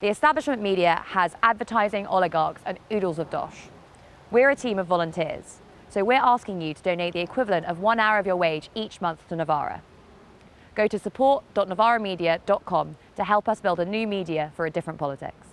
The establishment media has advertising oligarchs and oodles of dosh. We're a team of volunteers, so we're asking you to donate the equivalent of one hour of your wage each month to Novara. Go to support.novara.media.com to help us build a new media for a different politics.